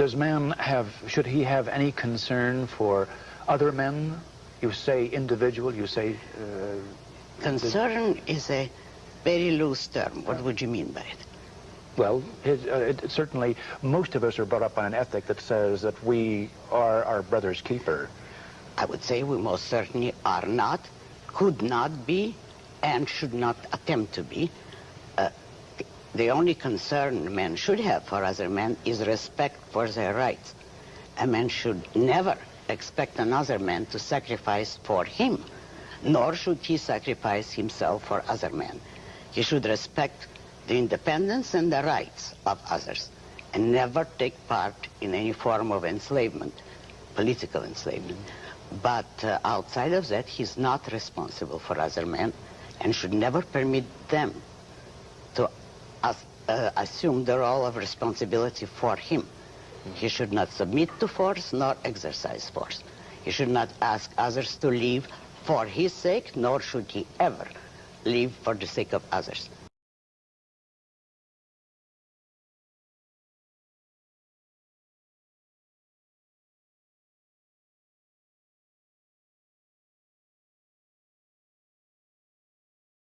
Does man have, should he have any concern for other men? You say individual, you say... Uh, concern is a very loose term. What would you mean by it? Well, it, uh, it, certainly, most of us are brought up by an ethic that says that we are our brother's keeper. I would say we most certainly are not, could not be, and should not attempt to be. Uh, the only concern men should have for other men is respect for their rights. A man should never expect another man to sacrifice for him, nor should he sacrifice himself for other men. He should respect the independence and the rights of others and never take part in any form of enslavement, political enslavement. But uh, outside of that, he's not responsible for other men and should never permit them to uh, assume the role of responsibility for him. He should not submit to force nor exercise force. He should not ask others to leave for his sake, nor should he ever leave for the sake of others.